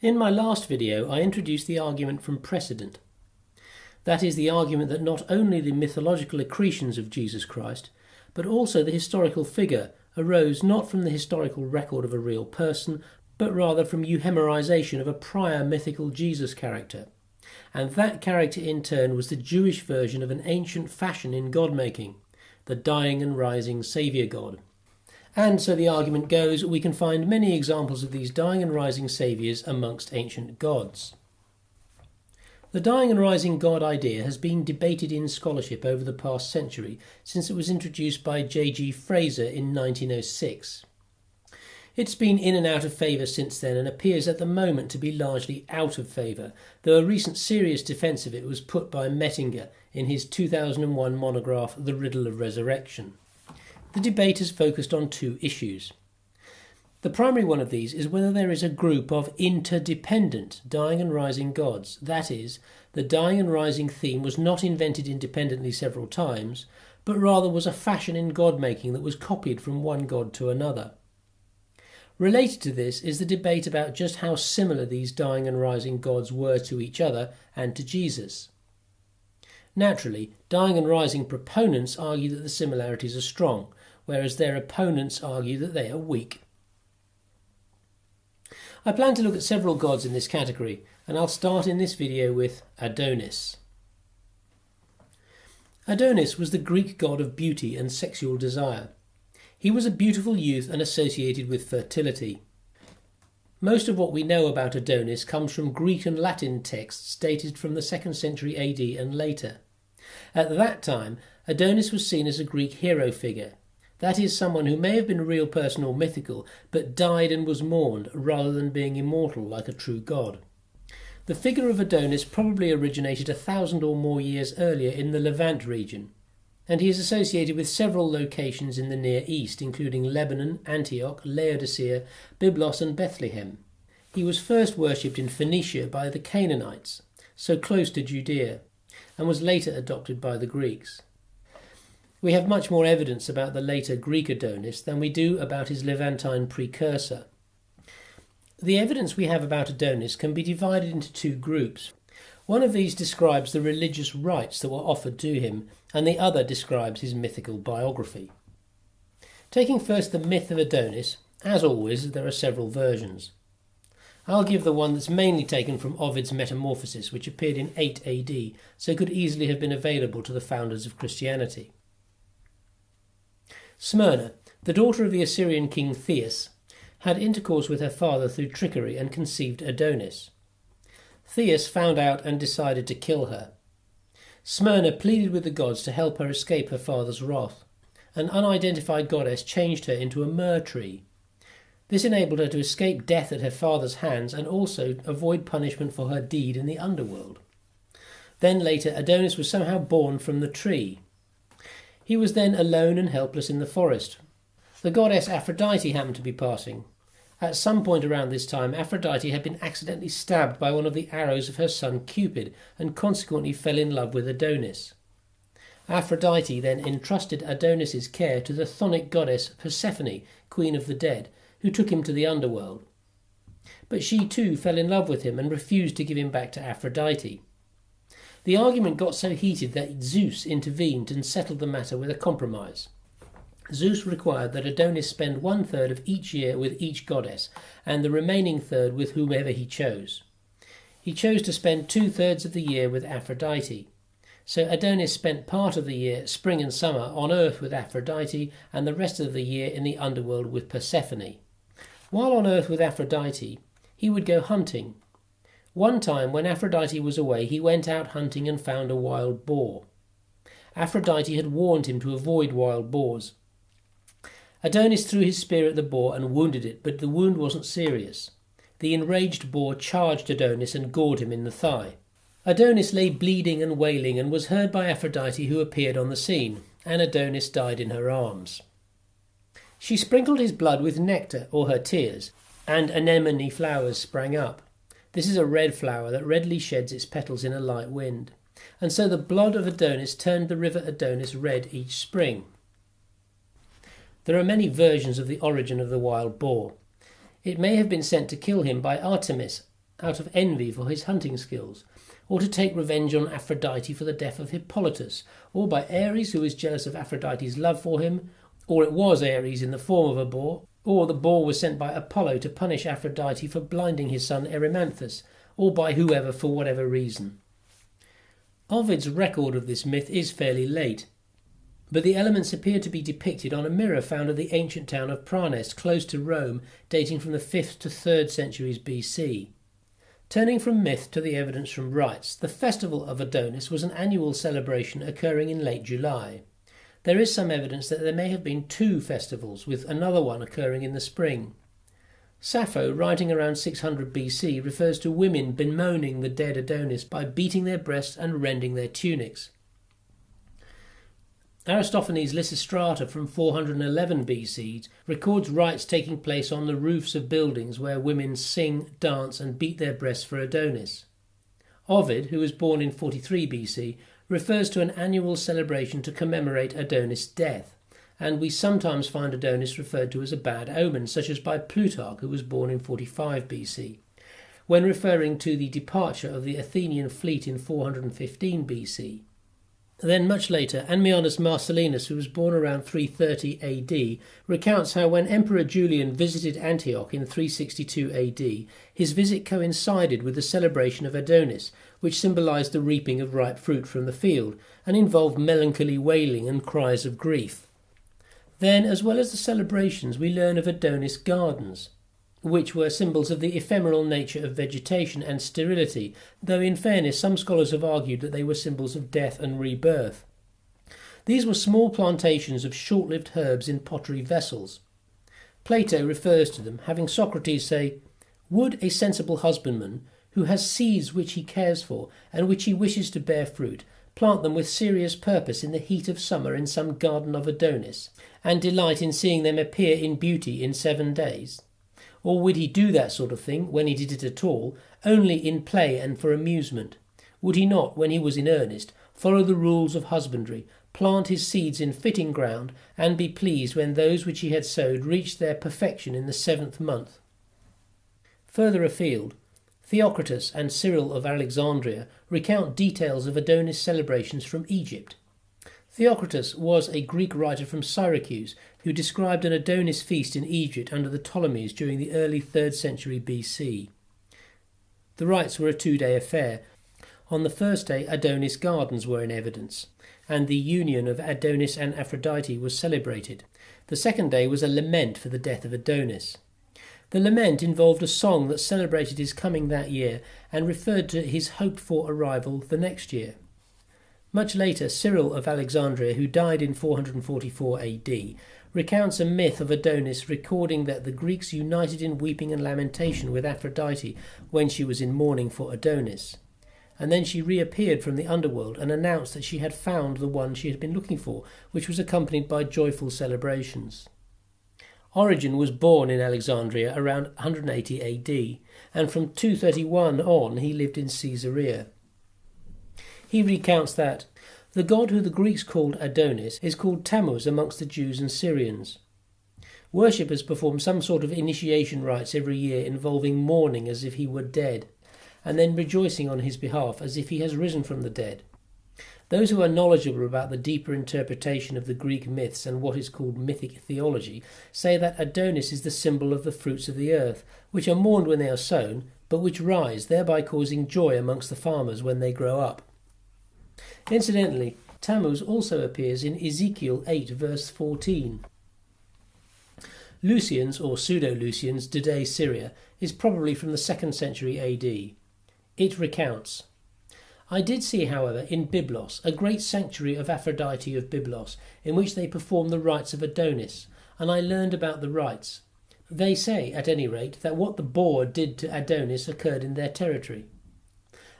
In my last video, I introduced the argument from precedent. That is the argument that not only the mythological accretions of Jesus Christ, but also the historical figure arose not from the historical record of a real person, but rather from euhemerization of a prior mythical Jesus character. And that character in turn was the Jewish version of an ancient fashion in god making, the dying and rising Saviour God. And so the argument goes, we can find many examples of these dying and rising saviours amongst ancient gods. The dying and rising God idea has been debated in scholarship over the past century since it was introduced by J.G. Frazer in 1906. It's been in and out of favour since then and appears at the moment to be largely out of favour, though a recent serious defence of it was put by Mettinger in his 2001 monograph The Riddle of Resurrection. The debate has focused on two issues. The primary one of these is whether there is a group of interdependent dying and rising gods. That is, the dying and rising theme was not invented independently several times, but rather was a fashion in god making that was copied from one god to another. Related to this is the debate about just how similar these dying and rising gods were to each other and to Jesus. Naturally, dying and rising proponents argue that the similarities are strong, whereas their opponents argue that they are weak. I plan to look at several gods in this category, and I'll start in this video with Adonis. Adonis was the Greek god of beauty and sexual desire. He was a beautiful youth and associated with fertility. Most of what we know about Adonis comes from Greek and Latin texts dated from the 2nd century AD and later. At that time, Adonis was seen as a Greek hero figure, that is someone who may have been a real person or mythical, but died and was mourned, rather than being immortal like a true god. The figure of Adonis probably originated a thousand or more years earlier in the Levant region, and he is associated with several locations in the Near East, including Lebanon, Antioch, Laodicea, Byblos, and Bethlehem. He was first worshipped in Phoenicia by the Canaanites, so close to Judea, and was later adopted by the Greeks. We have much more evidence about the later Greek Adonis than we do about his Levantine precursor. The evidence we have about Adonis can be divided into two groups. One of these describes the religious rites that were offered to him, and the other describes his mythical biography. Taking first the myth of Adonis, as always, there are several versions. I'll give the one that's mainly taken from Ovid's Metamorphoses, which appeared in 8 AD, so could easily have been available to the founders of Christianity. Smyrna, the daughter of the Assyrian king Theus, had intercourse with her father through trickery and conceived Adonis. Theus found out and decided to kill her. Smyrna pleaded with the gods to help her escape her father's wrath. An unidentified goddess changed her into a myrrh tree. This enabled her to escape death at her father's hands and also avoid punishment for her deed in the underworld. Then later, Adonis was somehow born from the tree. He was then alone and helpless in the forest. The goddess Aphrodite happened to be passing. At some point around this time, Aphrodite had been accidentally stabbed by one of the arrows of her son Cupid and consequently fell in love with Adonis. Aphrodite then entrusted Adonis's care to the chthonic goddess Persephone, queen of the dead, who took him to the underworld. But she too fell in love with him and refused to give him back to Aphrodite. The argument got so heated that Zeus intervened and settled the matter with a compromise. Zeus required that Adonis spend one third of each year with each goddess, and the remaining third with whomever he chose. He chose to spend two thirds of the year with Aphrodite. So Adonis spent part of the year, spring and summer, on earth with Aphrodite, and the rest of the year in the underworld with Persephone. While on earth with Aphrodite, he would go hunting, one time, when Aphrodite was away, he went out hunting and found a wild boar. Aphrodite had warned him to avoid wild boars. Adonis threw his spear at the boar and wounded it, but the wound wasn't serious. The enraged boar charged Adonis and gored him in the thigh. Adonis lay bleeding and wailing and was heard by Aphrodite, who appeared on the scene, and Adonis died in her arms. She sprinkled his blood with nectar, or her tears, and anemone flowers sprang up. This is a red flower that readily sheds its petals in a light wind. And so the blood of Adonis turned the river Adonis red each spring. There are many versions of the origin of the wild boar. It may have been sent to kill him by Artemis, out of envy for his hunting skills, or to take revenge on Aphrodite for the death of Hippolytus, or by Ares, who was jealous of Aphrodite's love for him, or it was Ares in the form of a boar, or the boar was sent by Apollo to punish Aphrodite for blinding his son Erymanthus, or by whoever for whatever reason. Ovid's record of this myth is fairly late, but the elements appear to be depicted on a mirror found at the ancient town of Praenest, close to Rome, dating from the 5th to 3rd centuries BC. Turning from myth to the evidence from rites, the festival of Adonis was an annual celebration occurring in late July. There is some evidence that there may have been two festivals, with another one occurring in the spring. Sappho, writing around 600 BC, refers to women bemoaning the dead Adonis by beating their breasts and rending their tunics. Aristophanes' Lysistrata from 411 BC records rites taking place on the roofs of buildings where women sing, dance, and beat their breasts for Adonis. Ovid, who was born in 43 BC, refers to an annual celebration to commemorate Adonis' death, and we sometimes find Adonis referred to as a bad omen, such as by Plutarch, who was born in 45 BC. When referring to the departure of the Athenian fleet in 415 BC, then, much later, Ammianus Marcellinus, who was born around 330 AD, recounts how when Emperor Julian visited Antioch in 362 AD, his visit coincided with the celebration of Adonis, which symbolized the reaping of ripe fruit from the field, and involved melancholy wailing and cries of grief. Then, as well as the celebrations, we learn of Adonis gardens, which were symbols of the ephemeral nature of vegetation and sterility, though in fairness some scholars have argued that they were symbols of death and rebirth. These were small plantations of short lived herbs in pottery vessels. Plato refers to them, having Socrates say, Would a sensible husbandman, who has seeds which he cares for and which he wishes to bear fruit, plant them with serious purpose in the heat of summer in some garden of Adonis, and delight in seeing them appear in beauty in seven days? Or would he do that sort of thing, when he did it at all, only in play and for amusement? Would he not, when he was in earnest, follow the rules of husbandry, plant his seeds in fitting ground, and be pleased when those which he had sowed reached their perfection in the seventh month? Further afield, Theocritus and Cyril of Alexandria recount details of Adonis celebrations from Egypt. Theocritus was a Greek writer from Syracuse who described an Adonis feast in Egypt under the Ptolemies during the early 3rd century BC. The rites were a two day affair. On the first day, Adonis gardens were in evidence, and the union of Adonis and Aphrodite was celebrated. The second day was a lament for the death of Adonis. The lament involved a song that celebrated his coming that year and referred to his hoped for arrival the next year. Much later, Cyril of Alexandria, who died in 444 AD, recounts a myth of Adonis recording that the Greeks united in weeping and lamentation with Aphrodite when she was in mourning for Adonis. And then she reappeared from the underworld and announced that she had found the one she had been looking for, which was accompanied by joyful celebrations. Origen was born in Alexandria around 180 AD, and from 231 on he lived in Caesarea. He recounts that the god who the Greeks called Adonis is called Tammuz amongst the Jews and Syrians. Worshippers perform some sort of initiation rites every year involving mourning as if he were dead, and then rejoicing on his behalf as if he has risen from the dead. Those who are knowledgeable about the deeper interpretation of the Greek myths and what is called mythic theology say that Adonis is the symbol of the fruits of the earth, which are mourned when they are sown, but which rise, thereby causing joy amongst the farmers when they grow up. Incidentally, Tammuz also appears in Ezekiel 8, verse 14. Lucian's, or Pseudo Lucian's, De Dea Syria is probably from the 2nd century AD. It recounts I did see, however, in Byblos a great sanctuary of Aphrodite of Byblos, in which they perform the rites of Adonis, and I learned about the rites. They say, at any rate, that what the boar did to Adonis occurred in their territory.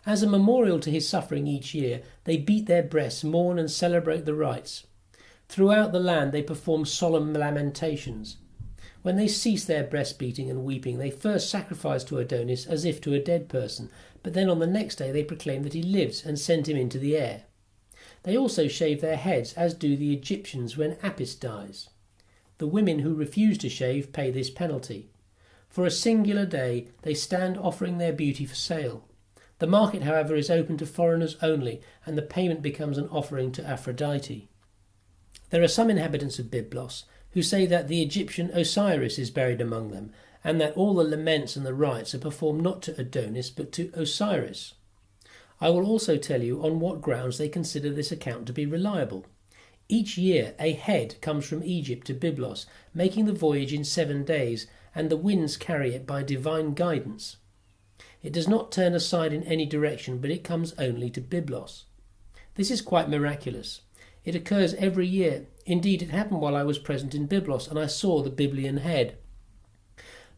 As a memorial to his suffering each year, they beat their breasts, mourn, and celebrate the rites. Throughout the land, they perform solemn lamentations. When they cease their breast beating and weeping, they first sacrifice to Adonis as if to a dead person, but then on the next day they proclaim that he lives and send him into the air. They also shave their heads, as do the Egyptians when Apis dies. The women who refuse to shave pay this penalty. For a singular day they stand offering their beauty for sale. The market, however, is open to foreigners only, and the payment becomes an offering to Aphrodite. There are some inhabitants of Byblos who say that the Egyptian Osiris is buried among them, and that all the laments and the rites are performed not to Adonis but to Osiris. I will also tell you on what grounds they consider this account to be reliable. Each year a head comes from Egypt to Byblos, making the voyage in seven days, and the winds carry it by divine guidance. It does not turn aside in any direction, but it comes only to Byblos. This is quite miraculous. It occurs every year. Indeed, it happened while I was present in Byblos, and I saw the Byblian head.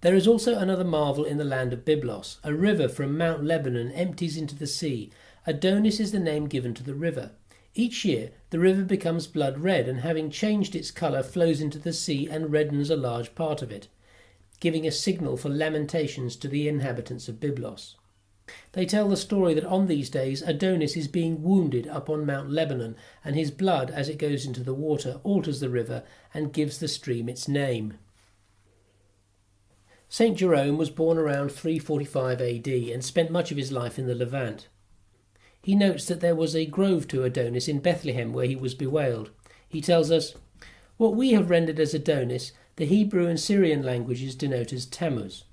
There is also another marvel in the land of Byblos. A river from Mount Lebanon empties into the sea. Adonis is the name given to the river. Each year, the river becomes blood red, and having changed its colour, flows into the sea and reddens a large part of it giving a signal for lamentations to the inhabitants of Byblos. They tell the story that on these days Adonis is being wounded up on Mount Lebanon, and his blood, as it goes into the water, alters the river and gives the stream its name. St. Jerome was born around 345 AD and spent much of his life in the Levant. He notes that there was a grove to Adonis in Bethlehem where he was bewailed. He tells us, What we have rendered as Adonis the Hebrew and Syrian languages denote as Tammuz.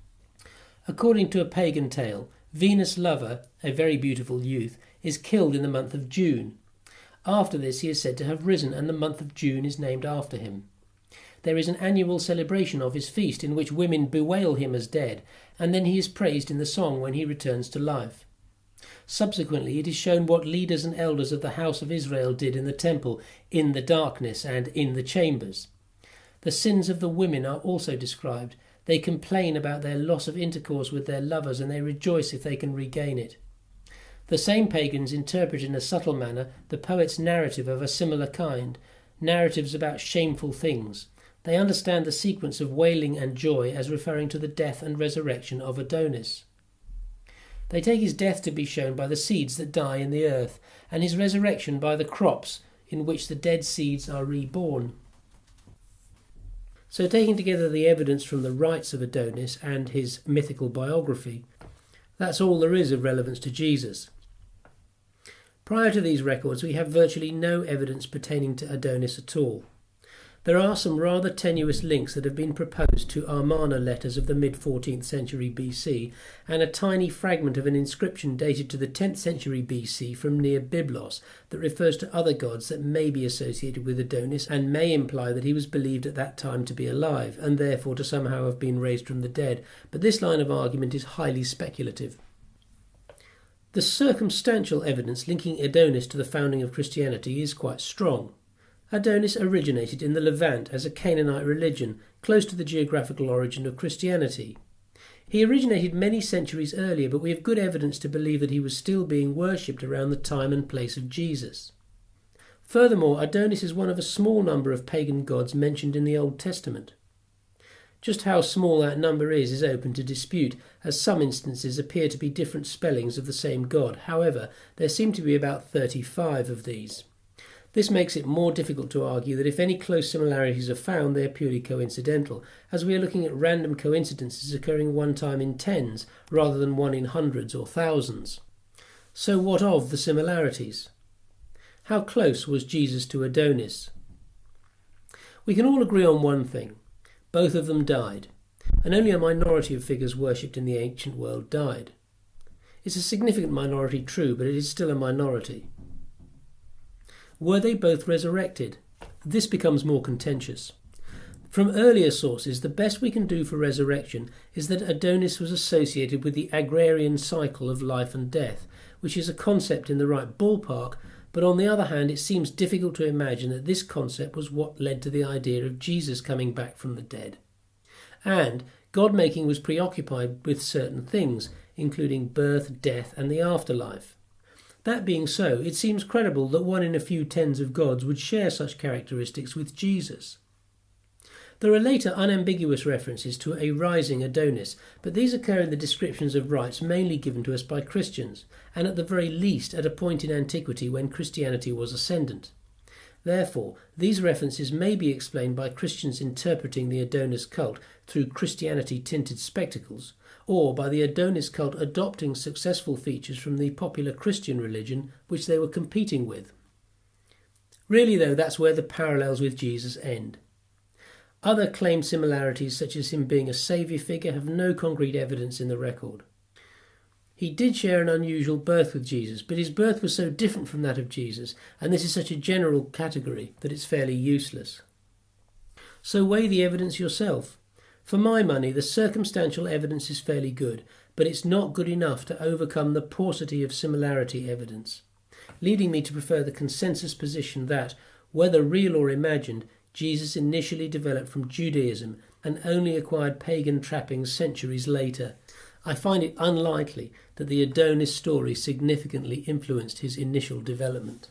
According to a pagan tale, Venus' lover, a very beautiful youth, is killed in the month of June. After this, he is said to have risen, and the month of June is named after him. There is an annual celebration of his feast in which women bewail him as dead, and then he is praised in the song when he returns to life. Subsequently, it is shown what leaders and elders of the house of Israel did in the temple, in the darkness, and in the chambers. The sins of the women are also described. They complain about their loss of intercourse with their lovers and they rejoice if they can regain it. The same pagans interpret in a subtle manner the poet's narrative of a similar kind, narratives about shameful things. They understand the sequence of wailing and joy as referring to the death and resurrection of Adonis. They take his death to be shown by the seeds that die in the earth, and his resurrection by the crops in which the dead seeds are reborn. So, taking together the evidence from the rites of Adonis and his mythical biography, that's all there is of relevance to Jesus. Prior to these records, we have virtually no evidence pertaining to Adonis at all. There are some rather tenuous links that have been proposed to Amarna letters of the mid 14th century BC, and a tiny fragment of an inscription dated to the 10th century BC from near Byblos that refers to other gods that may be associated with Adonis and may imply that he was believed at that time to be alive, and therefore to somehow have been raised from the dead. But this line of argument is highly speculative. The circumstantial evidence linking Adonis to the founding of Christianity is quite strong. Adonis originated in the Levant as a Canaanite religion, close to the geographical origin of Christianity. He originated many centuries earlier, but we have good evidence to believe that he was still being worshipped around the time and place of Jesus. Furthermore, Adonis is one of a small number of pagan gods mentioned in the Old Testament. Just how small that number is is open to dispute, as some instances appear to be different spellings of the same god. However, there seem to be about 35 of these. This makes it more difficult to argue that if any close similarities are found, they are purely coincidental, as we are looking at random coincidences occurring one time in tens rather than one in hundreds or thousands. So, what of the similarities? How close was Jesus to Adonis? We can all agree on one thing both of them died, and only a minority of figures worshipped in the ancient world died. It's a significant minority, true, but it is still a minority. Were they both resurrected? This becomes more contentious. From earlier sources, the best we can do for resurrection is that Adonis was associated with the agrarian cycle of life and death, which is a concept in the right ballpark, but on the other hand, it seems difficult to imagine that this concept was what led to the idea of Jesus coming back from the dead. And God making was preoccupied with certain things, including birth, death, and the afterlife. That being so, it seems credible that one in a few tens of gods would share such characteristics with Jesus. There are later unambiguous references to a rising Adonis, but these occur in the descriptions of rites mainly given to us by Christians, and at the very least at a point in antiquity when Christianity was ascendant. Therefore, these references may be explained by Christians interpreting the Adonis cult through Christianity tinted spectacles, or by the Adonis cult adopting successful features from the popular Christian religion which they were competing with. Really, though, that's where the parallels with Jesus end. Other claimed similarities, such as him being a saviour figure, have no concrete evidence in the record. He did share an unusual birth with Jesus, but his birth was so different from that of Jesus, and this is such a general category that it's fairly useless. So weigh the evidence yourself. For my money, the circumstantial evidence is fairly good, but it's not good enough to overcome the paucity of similarity evidence, leading me to prefer the consensus position that, whether real or imagined, Jesus initially developed from Judaism and only acquired pagan trappings centuries later. I find it unlikely that the Adonis story significantly influenced his initial development.